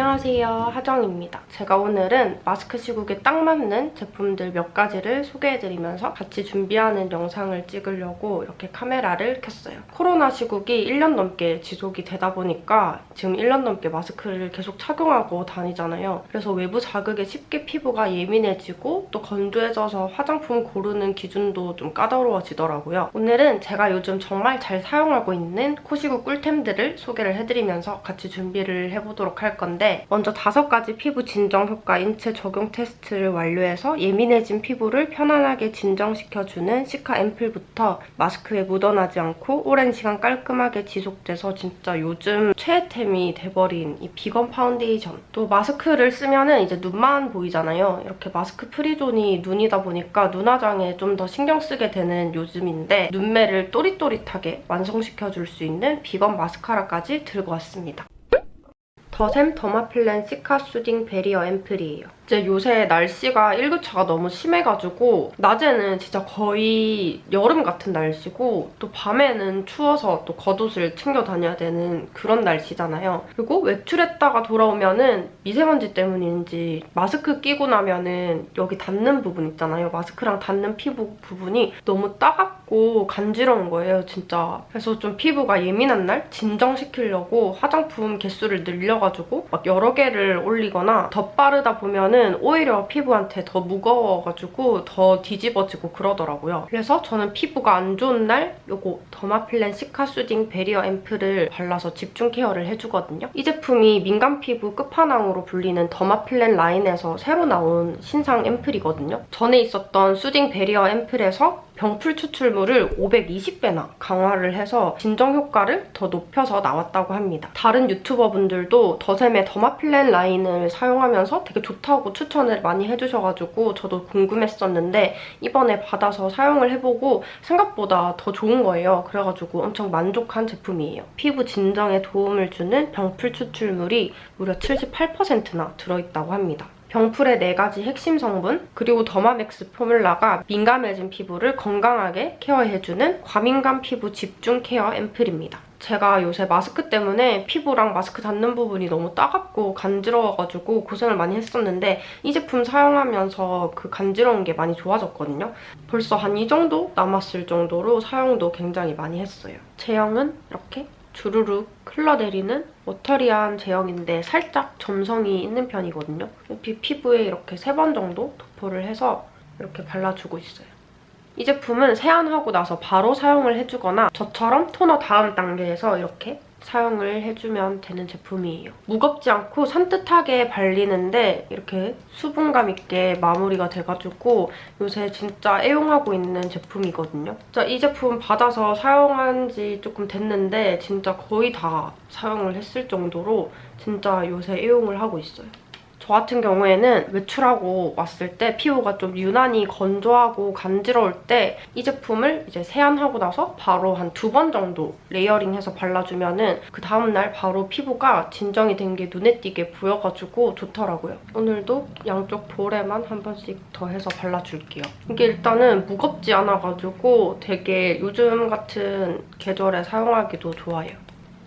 안녕하세요 하정입니다. 제가 오늘은 마스크 시국에 딱 맞는 제품들 몇 가지를 소개해드리면서 같이 준비하는 영상을 찍으려고 이렇게 카메라를 켰어요. 코로나 시국이 1년 넘게 지속이 되다 보니까 지금 1년 넘게 마스크를 계속 착용하고 다니잖아요. 그래서 외부 자극에 쉽게 피부가 예민해지고 또 건조해져서 화장품 고르는 기준도 좀 까다로워지더라고요. 오늘은 제가 요즘 정말 잘 사용하고 있는 코시국 꿀템들을 소개를 해드리면서 같이 준비를 해보도록 할 건데 먼저 다섯 가지 피부 진정 효과 인체 적용 테스트를 완료해서 예민해진 피부를 편안하게 진정시켜주는 시카 앰플부터 마스크에 묻어나지 않고 오랜 시간 깔끔하게 지속돼서 진짜 요즘 최애템이 돼버린 이 비건 파운데이션 또 마스크를 쓰면 은 이제 눈만 보이잖아요. 이렇게 마스크 free zone이 눈이다 보니까 눈화장에 좀 더 신경 쓰게 되는 요즘인데 눈매를 또릿또릿하게 완성시켜줄 수 있는 비건 마스카라까지 들고 왔습니다. 더샘 더마플랜 cica soothing barrier 앰플이에요. 이제 요새 날씨가 일교차가 너무 심해가지고 낮에는 진짜 거의 여름 같은 날씨고 또 밤에는 추워서 또 겉옷을 챙겨 다녀야 되는 그런 날씨잖아요. 그리고 외출했다가 돌아오면은 미세먼지 때문인지 마스크 끼고 나면은 여기 닿는 부분 있잖아요. 마스크랑 닿는 피부 부분이 너무 따갑고 간지러운 거예요, 진짜. 그래서 좀 피부가 예민한 날 진정시키려고 화장품 개수를 늘려가지고 막 여러 개를 올리거나 덧바르다 보면은 저는 오히려 피부한테 더 무거워가지고 더 뒤집어지고 그러더라고요. 그래서 저는 피부가 안 좋은 날 이거 Derma Plan Cica Soothing Barrier 앰플을 발라서 집중 케어를 해주거든요. 이 제품이 민감 피부 끝판왕으로 불리는 Derma Plan 라인에서 새로 나온 신상 앰플이거든요. 전에 있었던 Soothing Barrier 앰플에서 병풀 추출물을 520배나 강화를 해서 진정 효과를 더 높여서 나왔다고 합니다. 다른 유튜버분들도 더샘의 Derma Plan 라인을 사용하면서 되게 좋다고 추천을 많이 해주셔가지고 저도 궁금했었는데 이번에 받아서 사용을 해보고 생각보다 더 좋은 거예요. 그래가지고 엄청 만족한 제품이에요. 피부 진정에 도움을 주는 병풀 추출물이 무려 78%나 들어있다고 합니다. 병풀의 4가지 핵심 성분 그리고 Derma Max Formula가 민감해진 피부를 건강하게 케어해주는 과민감 피부 집중 케어 앰플입니다. 제가 요새 마스크 때문에 피부랑 마스크 닿는 부분이 너무 따갑고 간지러워가지고 고생을 많이 했었는데 이 제품 사용하면서 그 간지러운 게 많이 좋아졌거든요. 벌써 한 이 정도 남았을 정도로 사용도 굉장히 많이 했어요. 제형은 이렇게 주르륵 흘러내리는 워터리한 제형인데 살짝 점성이 있는 편이거든요. 피부에 이렇게 세 번 정도 도포를 해서 이렇게 발라주고 있어요. 이 제품은 세안하고 나서 바로 사용을 해주거나 저처럼 토너 다음 단계에서 이렇게 사용을 해주면 되는 제품이에요. 무겁지 않고 산뜻하게 발리는데 이렇게 수분감 있게 마무리가 돼가지고 요새 진짜 애용하고 있는 제품이거든요. 진짜 이 제품 받아서 사용한 지 조금 됐는데 진짜 거의 다 사용을 했을 정도로 진짜 요새 애용을 하고 있어요. 저 같은 경우에는 외출하고 왔을 때 피부가 좀 유난히 건조하고 간지러울 때 이 제품을 이제 세안하고 나서 바로 한 두 번 정도 레이어링해서 발라주면 은그 다음날 바로 피부가 진정이 된 게 눈에 띄게 보여가지고 좋더라고요. 오늘도 양쪽 볼에만 한 번씩 더 해서 발라줄게요. 이게 일단은 무겁지 않아가지고 되게 요즘 같은 계절에 사용하기도 좋아요.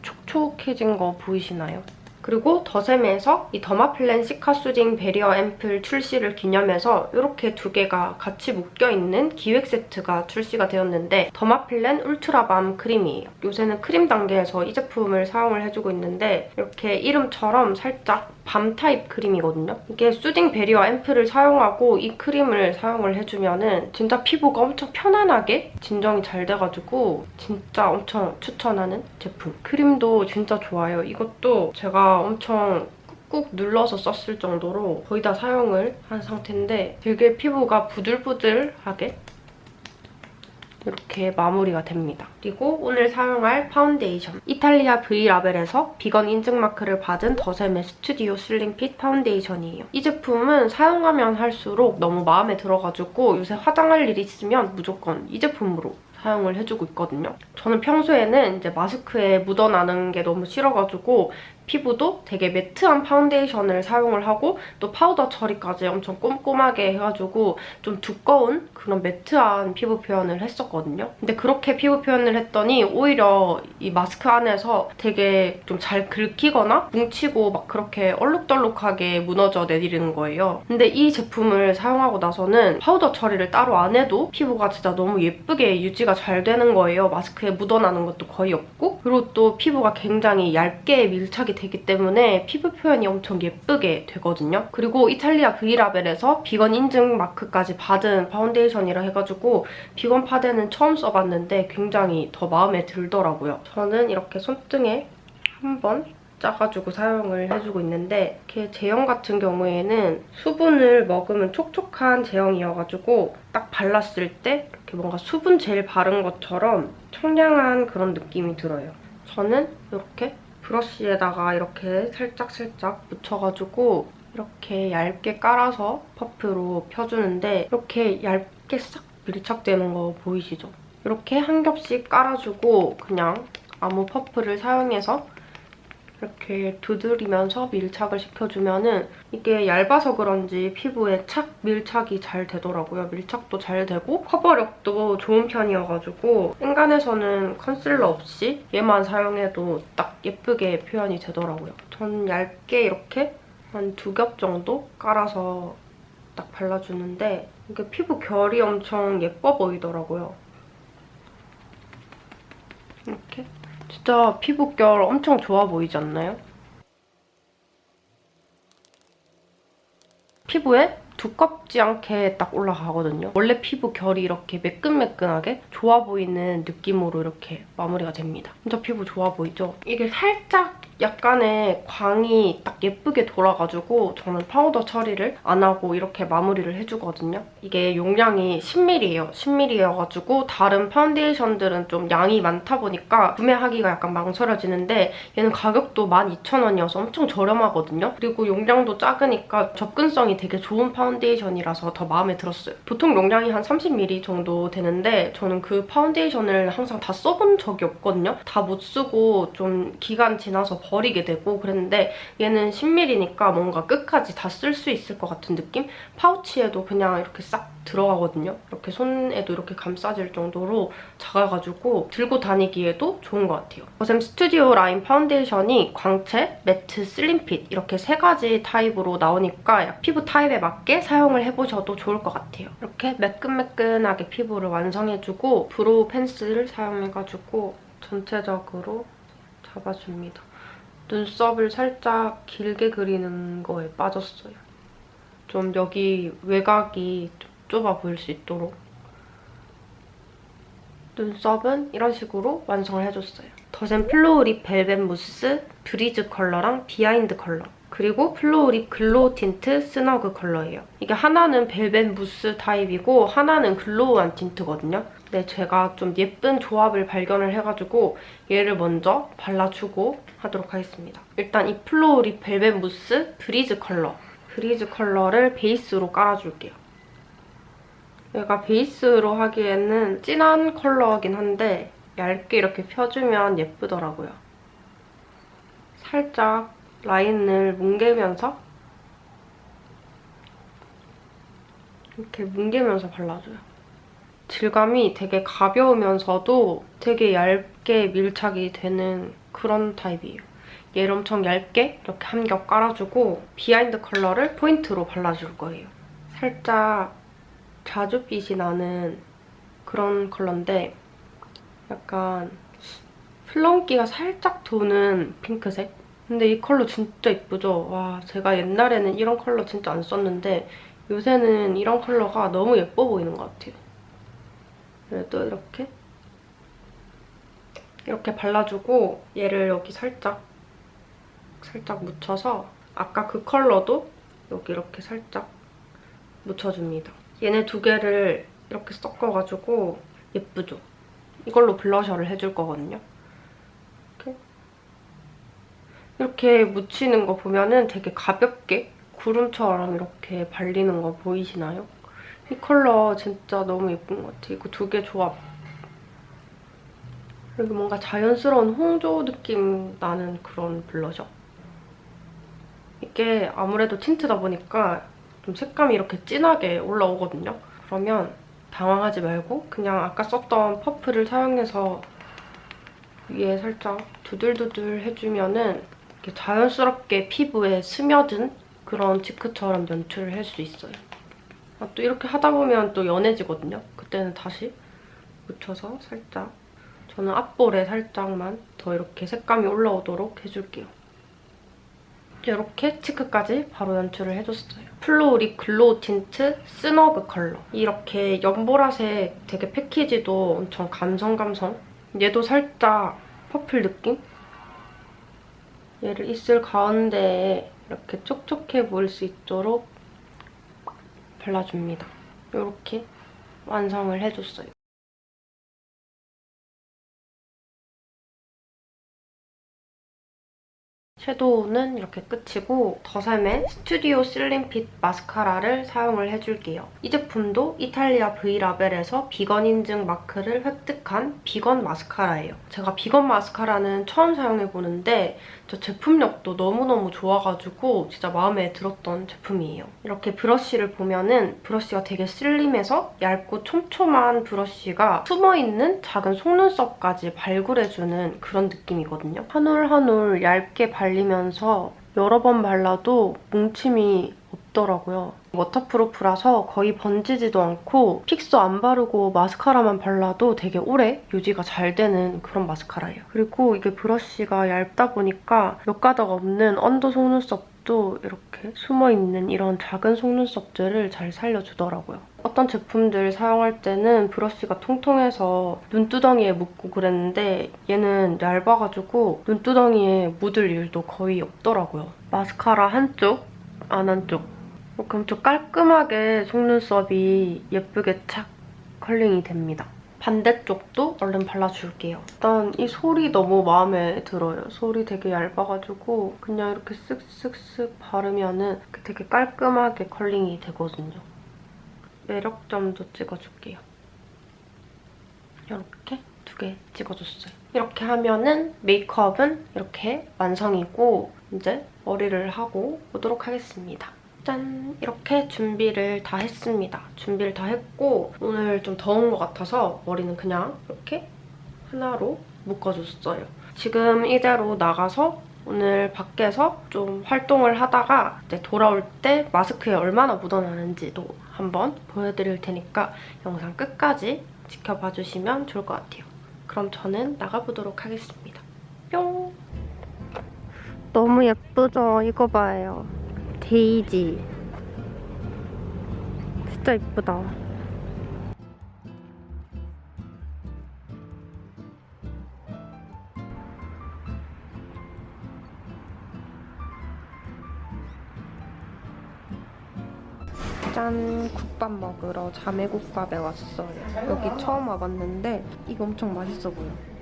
촉촉해진 거 보이시나요? 그리고 더샘에서 이 Derma Plan Cica Soothing Barrier 앰플 출시를 기념해서 이렇게 두 개가 같이 묶여있는 기획 세트가 출시가 되었는데 Derma Plan Ultra Balm 크림이에요. 요새는 크림 단계에서 이 제품을 사용을 해주고 있는데 이렇게 이름처럼 살짝 balm 타입 크림이거든요. 이게 Soothing Barrier 앰플을 사용하고 이 크림을 사용을 해주면 은 진짜 피부가 엄청 편안하게 진정이 잘 돼가지고 진짜 엄청 추천하는 제품. 크림도 진짜 좋아요. 이것도 제가 엄청 꾹꾹 눌러서 썼을 정도로 거의 다 사용을 한 상태인데 되게 피부가 부들부들하게 이렇게 마무리가 됩니다. 그리고 오늘 사용할 파운데이션. 이탈리아 V-Label에서 비건 인증 마크를 받은 더샘의 Studio Slim Fit 파운데이션이에요. 이 제품은 사용하면 할수록 너무 마음에 들어가지고 요새 화장할 일 있으면 무조건 이 제품으로 사용을 해주고 있거든요. 저는 평소에는 이제 마스크에 묻어나는 게 너무 싫어가지고 피부도 되게 matte한 파운데이션을 사용을 하고 또 파우더 처리까지 엄청 꼼꼼하게 해가지고 좀 두꺼운 그런 matte한 피부 표현을 했었거든요. 근데 그렇게 피부 표현을 했더니 오히려 이 마스크 안에서 되게 좀 잘 긁히거나 뭉치고 막 그렇게 얼룩덜룩하게 무너져 내리는 거예요. 근데 이 제품을 사용하고 나서는 파우더 처리를 따로 안 해도 피부가 진짜 너무 예쁘게 유지가 잘 되는 거예요. 마스크에 묻어나는 것도 거의 없고 그리고 또 피부가 굉장히 얇게 밀착이 되기 때문에 피부 표현이 엄청 예쁘게 되거든요. 그리고 이탈리아 V-Label에서 비건 인증 마크까지 받은 파운데이션이라 해가지고 비건 파데는 처음 써봤는데 굉장히 더 마음에 들더라고요. 저는 이렇게 손등에 한번 짜가지고 사용을 해주고 있는데 이렇게 제형 같은 경우에는 수분을 먹으면 촉촉한 제형이어가지고 딱 발랐을 때 이렇게 뭔가 수분 젤 바른 것처럼 청량한 그런 느낌이 들어요. 저는 이렇게 브러쉬에다가 이렇게 살짝살짝 묻혀가지고 이렇게 얇게 깔아서 퍼프로 펴주는데 이렇게 얇게 싹 밀착되는 거 보이시죠? 이렇게 한 겹씩 깔아주고 그냥 아무 퍼프를 사용해서 이렇게 두드리면서 밀착을 시켜주면 은 이게 얇아서 그런지 피부에 착 밀착이 잘 되더라고요. 밀착도 잘 되고 커버력도 좋은 편이어가지고 인간에서는 컨실러 없이 얘만 사용해도 딱 예쁘게 표현이 되더라고요. 전 얇게 이렇게 한 두 겹 정도 깔아서 딱 발라주는데 이게 피부 결이 엄청 예뻐 보이더라고요. 이렇게 진짜 피부결 엄청 좋아 보이지 않나요? 피부에 두껍지 않게 딱 올라가거든요. 원래 피부 결이 이렇게 매끈매끈하게 좋아 보이는 느낌으로 이렇게 마무리가 됩니다. 진짜 피부 좋아 보이죠? 이게 살짝 약간의 광이 딱 예쁘게 돌아가지고 저는 파우더 처리를 안 하고 이렇게 마무리를 해주거든요. 이게 용량이 10ml예요. 10ml여가지고 다른 파운데이션들은 좀 양이 많다 보니까 구매하기가 약간 망설여지는데 얘는 가격도 12,000원이어서 엄청 저렴하거든요. 그리고 용량도 작으니까 접근성이 되게 좋은 파운데이션이라서 더 마음에 들었어요. 보통 용량이 한 30ml 정도 되는데 저는 그 파운데이션을 항상 다 써본 적이 없거든요. 다 못 쓰고 좀 기간 지나서 버리게 되고 그랬는데 얘는 10ml니까 뭔가 끝까지 다 쓸 수 있을 것 같은 느낌? 파우치에도 그냥 이렇게 싹 들어가거든요. 이렇게 손에도 이렇게 감싸질 정도로 작아가지고 들고 다니기에도 좋은 것 같아요. 버샘 스튜디오 라인 파운데이션이 광채, matte, Slim Fit 이렇게 세 가지 타입으로 나오니까 피부 타입에 맞게 사용을 해보셔도 좋을 것 같아요. 이렇게 매끈매끈하게 피부를 완성해주고 brow 펜슬을 사용해가지고 전체적으로 잡아줍니다. 눈썹을 살짝 길게 그리는 거에 빠졌어요. 좀 여기 외곽이 좀 좁아 보일 수 있도록 눈썹은 이런 식으로 완성을 해줬어요. 더샘 Flow Lip Velvet Mousse Breeze 컬러랑 Behind 컬러 그리고 Flow Lip Glow Tint Snug 컬러예요. 이게 하나는 Velvet Mousse 타입이고 하나는 glow한 틴트거든요. 근데 제가 좀 예쁜 조합을 발견을 해가지고 얘를 먼저 발라주고 하도록 하겠습니다. 일단 이 Flow Lip Velvet Mousse Breeze 컬러 Breeze 컬러를 베이스로 깔아줄게요. 얘가 베이스로 하기에는 진한 컬러긴 한데 얇게 이렇게 펴주면 예쁘더라고요. 살짝 라인을 뭉개면서 이렇게 뭉개면서 발라줘요. 질감이 되게 가벼우면서도 되게 얇게 밀착이 되는 그런 타입이에요. 얘를 엄청 얇게 이렇게 한 겹 깔아주고 Behind 컬러를 포인트로 발라줄 거예요. 살짝 자주빛이 나는 그런 컬러인데 약간 플렁기가 살짝 도는 핑크색? 근데 이 컬러 진짜 이쁘죠? 와 제가 옛날에는 이런 컬러 진짜 안 썼는데 요새는 이런 컬러가 너무 예뻐 보이는 것 같아요. 그래도 이렇게 이렇게 발라주고 얘를 여기 살짝 살짝 묻혀서 아까 그 컬러도 여기 이렇게 살짝 묻혀줍니다. 얘네 두 개를 이렇게 섞어가지고 예쁘죠? 이걸로 블러셔를 해줄 거거든요. 이렇게 이렇게 묻히는 거 보면 은 되게 가볍게 구름처럼 이렇게 발리는 거 보이시나요? 이 컬러 진짜 너무 예쁜 것 같아요. 이거 두 개 조합. 그리고 뭔가 자연스러운 홍조 느낌 나는 그런 블러셔. 이게 아무래도 틴트다 보니까 좀 색감이 이렇게 진하게 올라오거든요. 그러면 당황하지 말고 그냥 아까 썼던 퍼프를 사용해서 위에 살짝 두들두들 해주면은 자연스럽게 피부에 스며든 그런 치크처럼 연출을 할 수 있어요. 아, 또 이렇게 하다 보면 또 연해지거든요. 그때는 다시 묻혀서 살짝 저는 앞볼에 살짝만 더 이렇게 색감이 올라오도록 해줄게요. 이렇게 cheek까지 바로 연출을 해줬어요. Flowery Glow Tint Snug 컬러. 이렇게 연보라색 되게 패키지도 엄청 감성감성. 얘도 살짝 purple 느낌? 얘를 입술 가운데에 이렇게 촉촉해 보일 수 있도록 발라줍니다. 이렇게 완성을 해줬어요. 섀도우는 이렇게 끝이고 더샘의 스튜디오 슬림핏 마스카라를 사용을 해줄게요. 이 제품도 이탈리아 V라벨에서 비건 인증 마크를 획득한 비건 마스카라예요. 제가 비건 마스카라는 처음 사용해보는데 저 제품력도 너무너무 좋아가지고 진짜 마음에 들었던 제품이에요. 이렇게 브러쉬를 보면은 브러쉬가 되게 슬림해서 얇고 촘촘한 브러쉬가 숨어있는 작은 속눈썹까지 발굴해주는 그런 느낌이거든요. 한 올 한 올 얇게 발 리면서 여러 번 발라도 뭉침이 없더라고요. waterproof라서 거의 번지지도 않고 픽서 안 바르고 마스카라만 발라도 되게 오래 유지가 잘 되는 그런 마스카라예요. 그리고 이게 브러쉬가 얇다 보니까 몇 가닥 없는 under 속눈썹도 이렇게 숨어있는 이런 작은 속눈썹들을 잘 살려주더라고요. 어떤 제품들 사용할 때는 브러쉬가 통통해서 눈두덩이에 묻고 그랬는데 얘는 얇아가지고 눈두덩이에 묻을 일도 거의 없더라고요. 마스카라 한쪽, 안 한쪽 엄청 깔끔하게 속눈썹이 예쁘게 착 curling이 됩니다. 반대쪽도 얼른 발라줄게요. 일단 이 솔이 너무 마음에 들어요. 솔이 되게 얇아가지고 그냥 이렇게 쓱쓱쓱 바르면 되게 깔끔하게 curling이 되거든요. 매력점도 찍어줄게요. 이렇게 두 개 찍어줬어요. 이렇게 하면은 메이크업은 이렇게 완성이고 이제 머리를 하고 오도록 하겠습니다. 짠! 이렇게 준비를 다 했습니다. 준비를 다 했고 오늘 좀 더운 것 같아서 머리는 그냥 이렇게 하나로 묶어줬어요. 지금 이대로 나가서 오늘 밖에서 좀 활동을 하다가 이제 돌아올 때 마스크에 얼마나 묻어나는지도 한번 보여드릴 테니까 영상 끝까지 지켜봐 주시면 좋을 것 같아요. 그럼 저는 나가보도록 하겠습니다. 뿅! 너무 예쁘죠? 이거 봐요. 데이지. 진짜 예쁘다. 짠! 국밥 먹으러 자매국밥에 왔어요. 여기 처음 와봤는데 이거 엄청 맛있어 보여.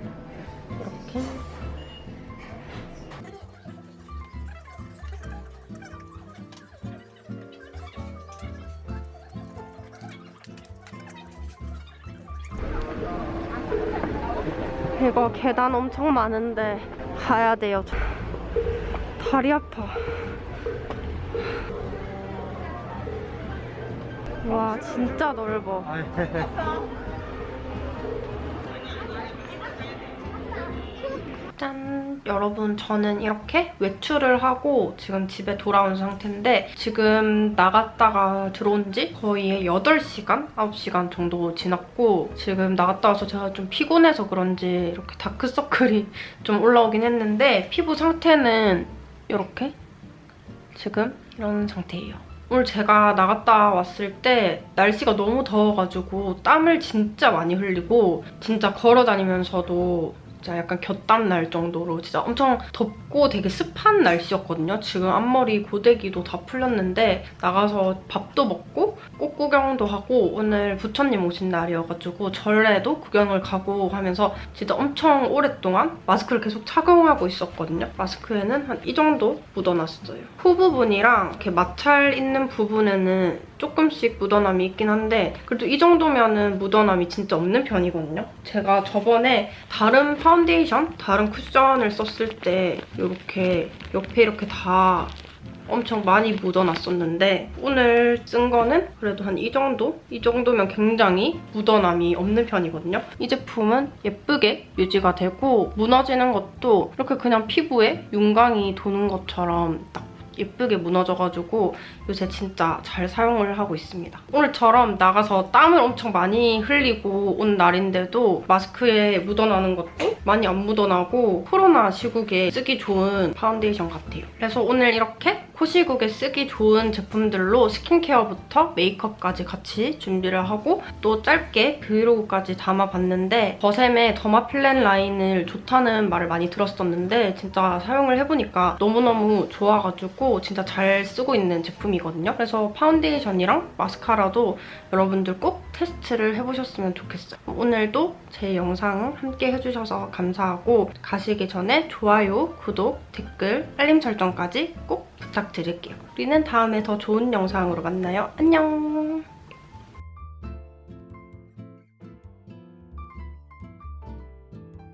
이거 계단 엄청 많은데 가야 돼요. 저. 다리 아파. 와 진짜 넓어. 여러분 저는 이렇게 외출을 하고 지금 집에 돌아온 상태인데 지금 나갔다가 들어온 지 거의 8시간? 9시간 정도 지났고 지금 나갔다 와서 제가 좀 피곤해서 그런지 이렇게 다크서클이 좀 올라오긴 했는데 피부 상태는 이렇게 지금 이런 상태예요. 오늘 제가 나갔다 왔을 때 날씨가 너무 더워가지고 땀을 진짜 많이 흘리고 진짜 걸어다니면서도 진짜 약간 곁땀 날 정도로 진짜 엄청 덥고 되게 습한 날씨였거든요. 지금 앞머리 고데기도 다 풀렸는데 나가서 밥도 먹고 꽃 구경도 하고 오늘 부처님 오신 날이어가지고 절에도 구경을 가고 하면서 진짜 엄청 오랫동안 마스크를 계속 착용하고 있었거든요. 마스크에는 한 이 정도 묻어놨어요. 후 부분이랑 이렇게 마찰 있는 부분에는 조금씩 묻어남이 있긴 한데 그래도 이 정도면은 묻어남이 진짜 없는 편이거든요. 제가 저번에 다른 파운데이션, 다른 쿠션을 썼을 때 이렇게 옆에 이렇게 다 엄청 많이 묻어놨었는데 오늘 쓴 거는 그래도 한 이 정도? 이 정도면 굉장히 묻어남이 없는 편이거든요. 이 제품은 예쁘게 유지가 되고 무너지는 것도 이렇게 그냥 피부에 윤광이 도는 것처럼 딱 예쁘게 무너져가지고 요새 진짜 잘 사용을 하고 있습니다. 오늘처럼 나가서 땀을 엄청 많이 흘리고 온 날인데도 마스크에 묻어나는 것도 많이 안 묻어나고 코로나 시국에 쓰기 좋은 파운데이션 같아요. 그래서 오늘 이렇게 코 시국에 쓰기 좋은 제품들로 스킨케어부터 메이크업까지 같이 준비를 하고 또 짧게 브이로그까지 담아봤는데 더샘의 더마플랜 라인을 좋다는 말을 많이 들었었는데 진짜 사용을 해보니까 너무너무 좋아 가지고 진짜 잘 쓰고 있는 제품이거든요. 그래서 파운데이션이랑 마스카라도 여러분들 꼭 테스트를 해보셨으면 좋겠어요. 오늘도 제 영상 함께 해주셔서 감사하고 가시기 전에 좋아요, 구독, 댓글, 알림 설정까지 꼭 부탁드릴게요. 우리는 다음에 더 좋은 영상으로 만나요. 안녕!